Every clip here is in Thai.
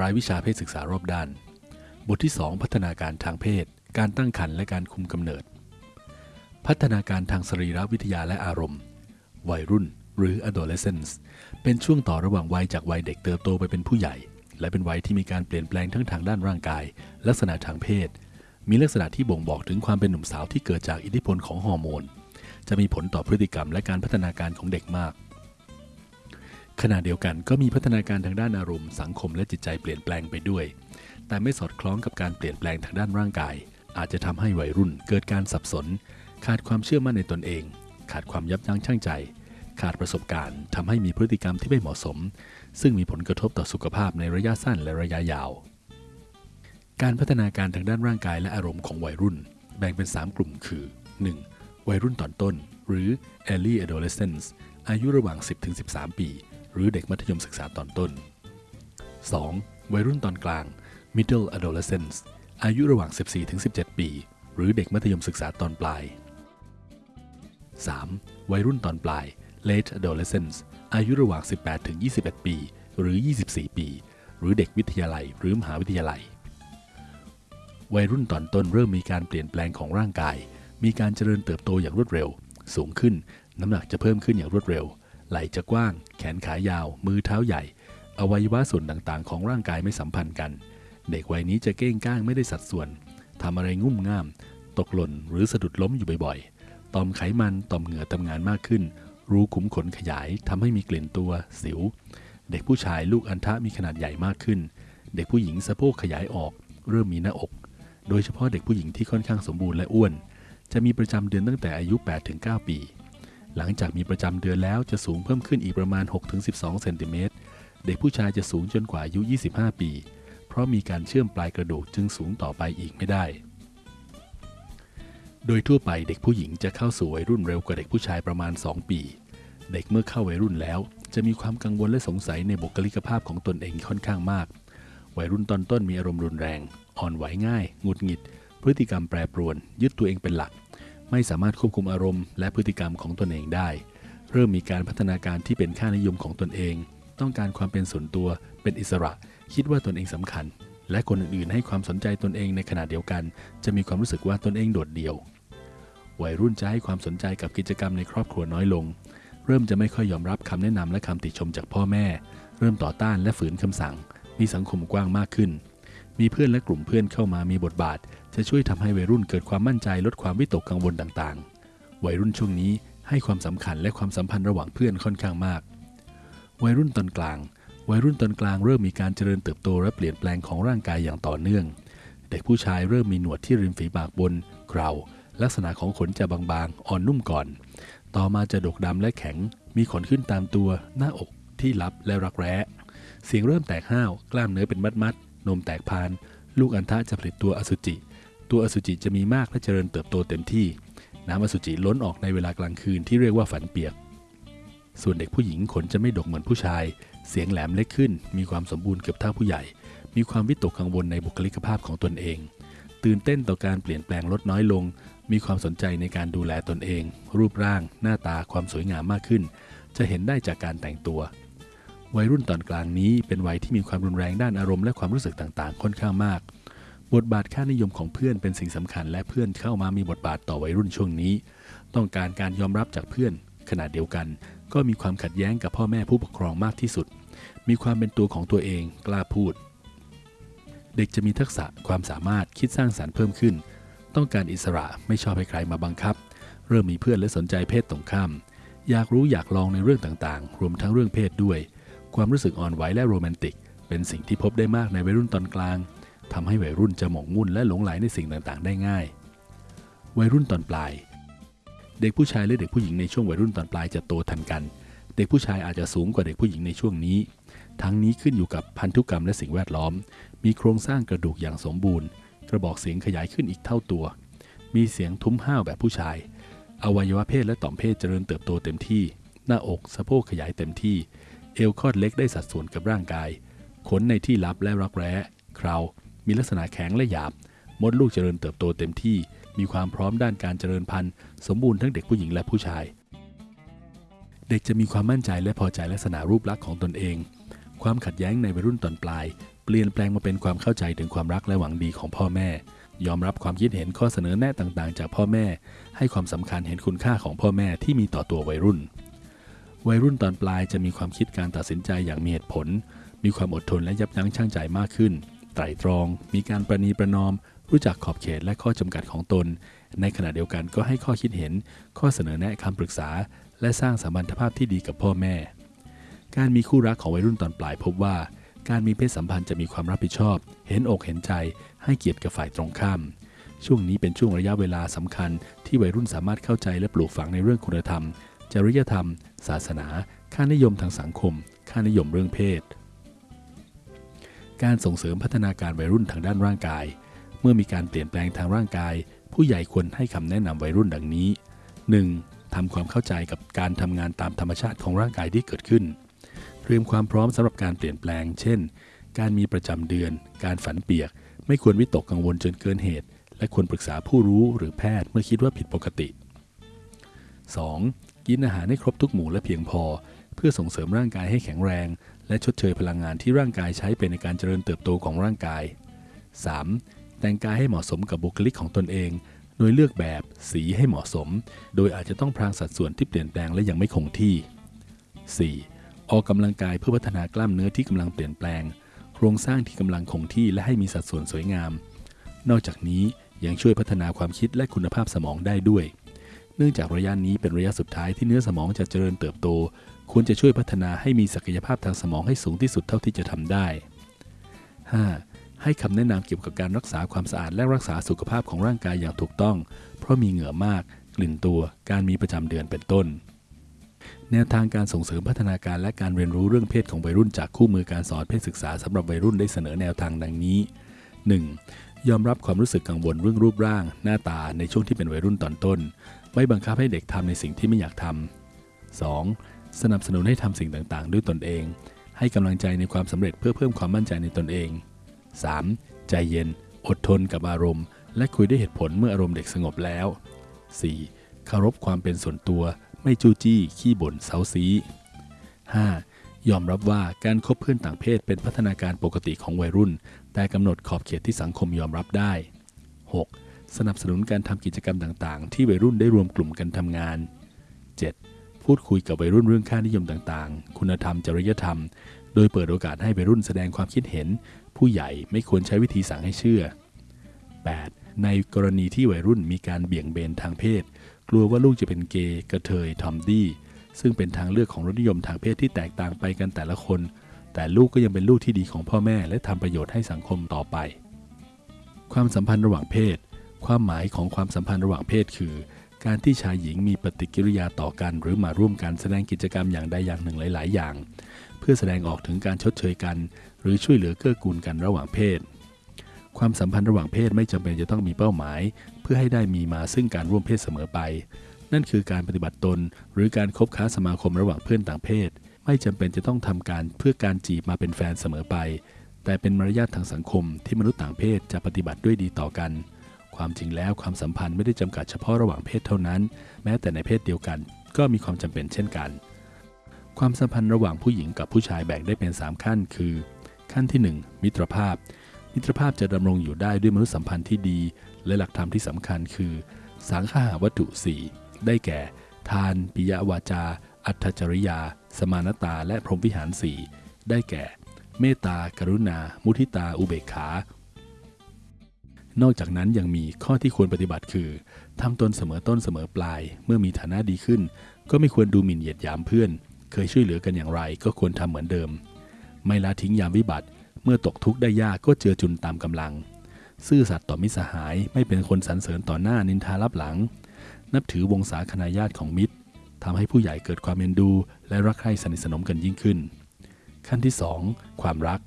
รายวิชาเพศศึกษารอบด้าน บทที่ 2 พัฒนาการทางเพศ การตั้งครรภ์และการคุมกำเนิด พัฒนาการทางสรีรวิทยาและอารมณ์ วัยรุ่น หรือ adolescence เป็นช่วงต่อระหว่างวัยจากวัยเด็กเติบโตไปเป็นผู้ใหญ่ และเป็นวัยที่มีการเปลี่ยนแปลงทั้งทางด้านร่างกาย ลักษณะทางเพศ มีลักษณะที่บ่งบอกถึงความเป็นหนุ่มสาวที่เกิดจากอิทธิพลของฮอร์โมน จะมีผลต่อพฤติกรรมและการพัฒนาการของเด็กมาก ขณะเดียวกันก็มีพัฒนาการทางด้านอารมณ์สังคมและจิตใจเปลี่ยนแปลงไปด้วย แต่ไม่สอดคล้องกับการเปลี่ยนแปลงทางด้านร่างกาย อาจจะทำให้วัยรุ่นเกิดการสับสน ขาดความเชื่อมั่นในตนเอง ขาดความยับยั้งชั่งใจ ขาดประสบการณ์ทำให้มีพฤติกรรมที่ไม่เหมาะสม ซึ่งมีผลกระทบต่อสุขภาพในระยะสั้นและระยะยาว การพัฒนาการทางด้านร่างกายและอารมณ์ของวัยรุ่น แบ่งเป็น 3 กลุ่มคือ 1. วัยรุ่นตอนต้น หรือ early adolescence อายุระหว่าง 10-13 ปี หรือเด็กมัธยมศึกษาตอนต้น 2. วัยรุ่นตอนกลาง middle adolescence อายุระหว่าง 14-17 ปี หรือเด็กมัธยมศึกษาตอนปลาย 3. วัยรุ่นตอนปลาย late adolescence อายุระหว่าง 18-21 ปี หรือ 24 ปี หรือเด็กวิทยาลัย หรือมหาวิทยาลัย วัยรุ่นตอนต้นเริ่มมีการเปลี่ยนแปลงของร่างกาย มีการเจริญเติบโตอย่างรวดเร็ว สูงขึ้น น้ำหนักจะเพิ่มขึ้นอย่างรวดเร็ว ไหล่จะกว้าง แขนขายาว มือเท้าใหญ่ อวัยวะส่วนต่างๆ ของร่างกายไม่สัมพันธ์กัน เด็กวัยนี้จะเก้งก้างไม่ได้สัดส่วนทำอะไรงุ่มง่าม ตกหล่นหรือสะดุดล้มอยู่บ่อยๆ ต่อมไขมัน ต่อมเหงื่อทำงานมากขึ้น รูขุมขนขยายทำให้มีกลิ่นตัว สิว เด็กผู้ชายลูกอัณฑะมีขนาดใหญ่มากขึ้น เด็กผู้หญิงสะโพกขยายออก เริ่มมีหน้าอก โดยเฉพาะเด็กผู้หญิงที่ค่อนข้างสมบูรณ์และอ้วน จะมีประจำเดือนตั้งแต่อายุ 8-9 ปี หลังจากมีประจำเดือนแล้วจะสูงเพิ่มขึ้นอีกประมาณ 6-12 เซนติเมตร เด็กผู้ชายจะสูงจนกว่าอายุ 25 ปี เพราะมีการเชื่อมปลายกระดูกจึงสูงต่อไปอีกไม่ได้ โดยทั่วไปเด็กผู้หญิงจะเข้าสู่วัยรุ่นเร็วกว่าเด็กผู้ชายประมาณ 2 ปี เด็กเมื่อเข้าวัยรุ่นแล้ว จะมีความกังวลและสงสัยในบุคลิกภาพของตนเองค่อนข้างมาก วัยรุ่นตอนต้นมีอารมณ์รุนแรง อ่อนไหวง่าย หงุดหงิด พฤติกรรมแปรปรวน ยึดตัวเองเป็นหลัก ไม่สามารถควบคุมอารมณ์และพฤติกรรมของตนเองได้ เริ่มมีการพัฒนาการที่เป็นค่านิยมของตนเอง ต้องการความเป็นส่วนตัว เป็นอิสระ คิดว่าตนเองสำคัญ และคนอื่นๆ ให้ความสนใจตนเองในขณะเดียวกัน จะมีความรู้สึกว่าตนเองโดดเดี่ยว วัยรุ่นจะให้ความสนใจกับกิจกรรมในครอบครัวน้อยลง เริ่มจะไม่ค่อยยอมรับคำแนะนำและคำติชมจากพ่อแม่ เริ่มต่อต้านและฝืนคำสั่ง มีสังคมกว้างมากขึ้น มีเพื่อนและกลุ่มเพื่อนเข้ามามีบทบาท จะช่วยทำให้วัยรุ่นเกิดความมั่นใจลดความวิตกกังวลต่างๆ วัยรุ่นช่วงนี้ให้ความสำคัญและความสัมพันธ์ระหว่างเพื่อนค่อนข้างมาก วัยรุ่นตอนกลาง วัยรุ่นตอนกลางเริ่มมีการเจริญเติบโตและเปลี่ยนแปลงของร่างกายอย่างต่อเนื่อง เด็กผู้ชายเริ่มมีหนวดที่ริมฝีปากบนเคราลักษณะของขนจะบางๆ อ่อนนุ่มก่อน ต่อมาจะดกดำและแข็ง มีขนขึ้นตามตัว หน้าอกที่ลับและรักแร้ เสียงเริ่มแตกห้าว กล้ามเนื้อเป็นมัดๆนมแตกพาน ลูกอัณฑะจะผลิตตัวอสุจิ ตัวอสุจิจะมีมากและเจริญเติบโตเต็มที่ น้ำอสุจิล้นออกในเวลากลางคืนที่เรียกว่าฝันเปียก ส่วนเด็กผู้หญิงขนจะไม่ดกเหมือนผู้ชาย เสียงแหลมเล็กขึ้น มีความสมบูรณ์เกือบเท่าผู้ใหญ่ มีความวิตกกังวลในบุคลิกภาพของตนเอง ตื่นเต้นต่อการเปลี่ยนแปลงลดน้อยลง มีความสนใจในการดูแลตนเอง รูปร่าง หน้าตาความสวยงามมากขึ้น จะเห็นได้จากการแต่งตัววัยรุ่นตอนกลางนี้เป็นวัยที่มีความรุนแรงด้านอารมณ์และความรู้สึกต่างๆ ค่อนข้างมาก บทบาทค่านิยมของเพื่อนเป็นสิ่งสำคัญ และเพื่อนเข้ามามีบทบาทต่อวัยรุ่นช่วงนี้ ต้องการการยอมรับจากเพื่อนขณะเดียวกัน ก็มีความขัดแย้งกับพ่อแม่ผู้ปกครองมากที่สุด มีความเป็นตัวของตัวเองกล้าพูด เด็กจะมีทักษะความสามารถคิดสร้างสารรค์เพิ่มขึ้น ต้องการอิสระไม่ชอบให้ใครมาบังคับ เริ่มมีเพื่อนและสนใจเพศตรงข้าม อยากรู้อยากลองในเรื่องต่างๆ รวมทั้งเรื่องเพศด้วย ความรู้สึกอ่อนไหวและโรแมนติก เป็นสิ่งที่พบได้มากในวัยรุ่นตอนกลาง ทำให้วัยรุ่นจะหมกมุ่นและหลงไหลในสิ่งต่างๆ ได้ง่าย วัยรุ่นตอนปลาย เด็กผู้ชายและเด็กผู้หญิงในช่วงวัยรุ่นตอนปลายจะโตทันกัน เด็กผู้ชายอาจจะสูงกว่าเด็กผู้หญิงในช่วงนี้ ทั้งนี้ขึ้นอยู่กับพันธุกรรมและสิ่งแวดล้อม มีโครงสร้างกระดูกอย่างสมบูรณ์ กระบอกเสียงขยายขึ้นอีกเท่าตัว มีเสียงทุ้มห้าวแบบผู้ชาย อวัยวะเพศและต่อมเพศเจริญเติบโตเต็มที่ หน้าอกสะโพกขยายเต็มที่ เอวคอดเล็กได้สัดส่วนกับร่างกาย ขนในที่ลับและรักแร้คราว มีลักษณะแข็งและหยาบ มดลูกเจริญเติบโตเต็มที่ มีความพร้อมด้านการเจริญพันธุ์ สมบูรณ์ทั้งเด็กผู้หญิงและผู้ชาย เด็กจะมีความมั่นใจและพอใจลักษณะรูปลักษณ์ของตนเอง ความขัดแย้งในวัยรุ่นตอนปลาย เปลี่ยนแปลงมาเป็นความเข้าใจถึงความรักและหวังดีของพ่อแม่ ยอมรับความคิดเห็นข้อเสนอแนะต่างๆ จากพ่อแม่ ให้ความสำคัญเห็นคุณค่าของพ่อแม่ที่มีต่อตัววัยรุ่น วัยรุ่นตอนปลายจะมีความคิดการตัดสินใจอย่างมีเหตุผล มีความอดทนและยับยั้งชั่งใจมากขึ้น ไตร่ตรอง มีการประนีประนอม รู้จักขอบเขตและข้อจำกัดของตน ในขณะเดียวกันก็ให้ข้อคิดเห็น ข้อเสนอแนะคำปรึกษา และสร้างสัมพันธภาพที่ดีกับพ่อแม่ การมีคู่รักของวัยรุ่นตอนปลายพบว่า การมีเพศสัมพันธ์จะมีความรับผิดชอบ เห็นอกเห็นใจ ให้เกียรติกับฝ่ายตรงข้าม ช่วงนี้เป็นช่วงระยะเวลาสำคัญ ที่วัยรุ่นสามารถเข้าใจและปลูกฝังในเรื่องคุณธรรม จริยธรรม ศาสนา ค่านิยมทางสังคม ค่านิยมเรื่องเพศ การส่งเสริมพัฒนาการวัยรุ่นทางด้านร่างกาย เมื่อมีการเปลี่ยนแปลงทางร่างกาย ผู้ใหญ่ควรให้คำแนะนำวัยรุ่นดังนี้ 1. ทำความเข้าใจกับการทำงานตามธรรมชาติของร่างกายที่เกิดขึ้น เตรียมความพร้อมสำหรับการเปลี่ยนแปลง เช่น การมีประจำเดือน การฝันเปียก ไม่ควรวิตกกังวลจนเกินเหตุ และควรปรึกษาผู้รู้หรือแพทย์เมื่อคิดว่าผิดปกติ 2. กินอาหารให้ครบทุกหมู่และเพียงพอ เพื่อส่งเสริมร่างกายให้แข็งแรง และชดเชยพลังงานที่ร่างกายใช้ไปในการเจริญเติบโตของร่างกาย 3. แต่งกายให้เหมาะสมกับบุคลิกของตนเอง โดยเลือกแบบสีให้เหมาะสม โดยอาจจะต้องพรางสัดส่วนที่เปลี่ยนแปลงและยังไม่คงที่ 4. ออกกำลังกายเพื่อพัฒนากล้ามเนื้อที่กำลังเปลี่ยนแปลง โครงสร้างที่กำลังคงที่และให้มีสัดส่วนสวยงาม นอกจากนี้ยังช่วยพัฒนาความคิดและคุณภาพสมองได้ด้วย นื่องจากระยะนี้เป็นระยะสุดท้ายที่เนื้อสมองจะเจริญเติบโต ควรจะช่วยพัฒนาให้มีศักยภาพทางสมองให้สูงที่สุดเท่าที่จะทำได้ 5. ให้คำแนะนำเกี่ยวกับการรักษาความสะอาดและรักษาสุขภาพของร่างกายอย่างถูกต้อง เพราะมีเหงื่อมาก กลิ่นตัว การมีประจำเดือนเป็นต้น แนวทางการส่งเสริมพัฒนาการและการเรียนรู้เรื่องเพศของวัยรุ่นจากคู่มือการสอนเพศศึกษาสำหรับวัยรุ่นได้เสนอแนวทางดังนี้ 1. ยอมรับความรู้สึกกังวลเรื่องรูปร่าง หน้าตาในช่วงที่เป็นวัยรุ่นตอนต้น ไม่บังคับให้เด็กทำในสิ่งที่ไม่อยากทำ 2. สนับสนุนให้ทำสิ่งต่างๆ ด้วยตนเอง ให้กำลังใจในความสำเร็จเพื่อเพิ่มความมั่นใจในตนเอง 3. ใจเย็น อดทนกับอารมณ์ และคุยด้วยเหตุผลเมื่ออารมณ์เด็กสงบแล้ว 4. เคารพความเป็นส่วนตัว ไม่จู้จี้ ขี้บ่นเซาซี 5. ยอมรับว่าการคบเพื่อนต่างเพศเป็นพัฒนาการปกติของวัยรุ่น แต่กำหนดขอบเขตที่สังคมยอมรับได้ 6. สนับสนุนการทำกิจกรรมต่างๆ ที่วัยรุ่นได้รวมกลุ่มกันทำงาน 7. พูดคุยกับวัยรุ่นเรื่องค่านิยมต่างๆ คุณธรรม จริยธรรม โดยเปิดโอกาสให้วัยรุ่นแสดงความคิดเห็น ผู้ใหญ่ไม่ควรใช้วิธีสั่งให้เชื่อ 8. ในกรณีที่วัยรุ่นมีการเบี่ยงเบนทางเพศ กลัวว่าลูกจะเป็นเกย์กระเทยทอมดี้ซึ่งเป็นทางเลือกของรสนิยมทางเพศที่แตกต่างไปกันแต่ละคน แต่ลูกก็ยังเป็นลูกที่ดีของพ่อแม่ และทำประโยชน์ให้สังคมต่อไป ความสัมพันธ์ระหว่างเพศ ความหมายของความสัมพันธ์ระหว่างเพศคือ การที่ชายหญิงมีปฏิกิริยาต่อกัน หรือมาร่วมกันแสดงกิจกรรมอย่างใดอย่างหนึ่งหลาย ๆ อย่าง เพื่อแสดงออกถึงการชดเชยกัน หรือช่วยเหลือเกื้อกูลกันระหว่างเพศ ความสัมพันธ์ระหว่างเพศไม่จำเป็นจะต้องมีเป้าหมาย เพื่อให้ได้มีมาซึ่งการร่วมเพศเสมอไป นั่นคือการปฏิบัติตน หรือการคบค้าสมาคมระหว่างเพื่อนต่างเพศ ไม่จำเป็นจะต้องทำการเพื่อการจีบมาเป็นแฟนเสมอไป แต่เป็นมารยาททางสังคมที่มนุษย์ต่างเพศจะปฏิบัติด้วยดีต่อกัน ความจริงแล้วความสัมพันธ์ไม่ได้จำกัดเฉพาะระหว่างเพศเท่านั้น แม้แต่ในเพศเดียวกัน ก็มีความจำเป็นเช่นกัน ความสัมพันธ์ระหว่างผู้หญิงกับผู้ชายแบ่งได้เป็น 3 ขั้น คือ ขั้นที่ 1 มิตรภาพ มิตรภาพจะดำรงอยู่ได้ด้วยมนุษยสัมพันธ์ที่ดี และหลักธรรมที่สำคัญคือ สังฆาวัตถุ 4 ได้แก่ ทาน ปิยวาจา อัตจริยา สมานตา และพรหมวิหารสีได้แก่ เมตตากรุณา มุทิตา อุเบกขา นอกจากนั้นยังมีข้อที่ควรปฏิบัติคือทำตนเสมอต้นเสมอปลาย เมื่อมีฐานะดีขึ้น ก็ไม่ควรดูหมิ่นเหยียดยามเพื่อน เคยช่วยเหลือกันอย่างไรก็ควรทำเหมือนเดิม ไม่ละทิ้งยามวิบัติ เมื่อตกทุกข์ได้ยากก็เจือจุนตามกำลัง ซื่อสัตย์ต่อมิตรสหายไม่เป็นคนสรรเสริญต่อหน้านินทารับหลัง นับถือวงศาคณาญาติของมิตรทำให้ผู้ใหญ่เกิดความเอ็นดู และรักใคร่สนิทสนมกันยิ่งขึ้น ขั้นที่ 2 ความรัก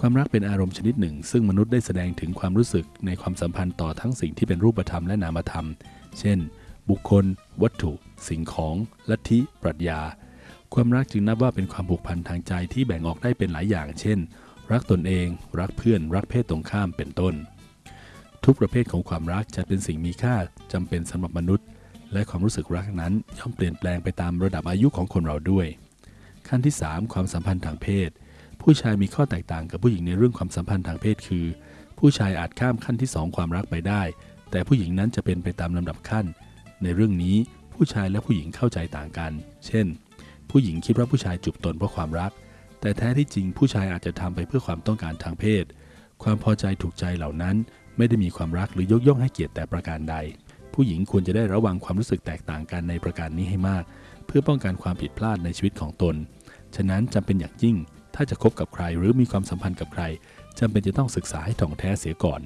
ความรักเป็นอารมณ์ชนิดหนึ่ง ซึ่งมนุษย์ได้แสดงถึงความรู้สึกในความสัมพันธ์ต่อทั้งสิ่งที่เป็นรูปธรรมและนามธรรม เช่น บุคคล วัตถุ สิ่งของ ลัทธิ ปรัชญา ความรักจึงนับว่าเป็นความผูกพันทางใจที่แบ่งออกได้เป็นหลายอย่าง เช่น รักตนเอง รักเพื่อน รักเพศตรงข้าม เป็นต้น ทุกประเภทของความรักจะเป็นสิ่งมีค่าจำเป็นสำหรับมนุษย์ และความรู้สึกรักนั้นย่อมเปลี่ยนแปลงไปตามระดับอายุของคนเราด้วย ขั้นที่ 3 ความสัมพันธ์ทางเพศ ผู้ชายมีข้อแตกต่างกับผู้หญิงในเรื่องความสัมพันธ์ทางเพศคือ ผู้ชายอาจข้ามขั้นที่ 2 ความรักไปได้ แต่ผู้หญิงนั้นจะเป็นไปตามลำดับขั้น ในเรื่องนี้ผู้ชายและผู้หญิงเข้าใจต่างกัน เช่น ผู้หญิงคิดว่าผู้ชายจูบตนเพราะความรัก แต่แท้ที่จริงผู้ชายอาจจะทำไปเพื่อความต้องการทางเพศ ความพอใจถูกใจเหล่านั้น ไม่ได้มีความรักหรือยกย่องให้เกียรติแต่ประการใด ผู้หญิงควรจะได้ระวังความรู้สึกแตกต่างกันในประการนี้ให้มาก เพื่อป้องกันความผิดพลาดในชีวิตของตน ฉะนั้นจำเป็นอย่างยิ่ง ถ้าจะคบกับใครหรือมีความสัมพันธ์กับใครจำเป็นจะต้องศึกษาให้ถ่องแท้เสียก่อน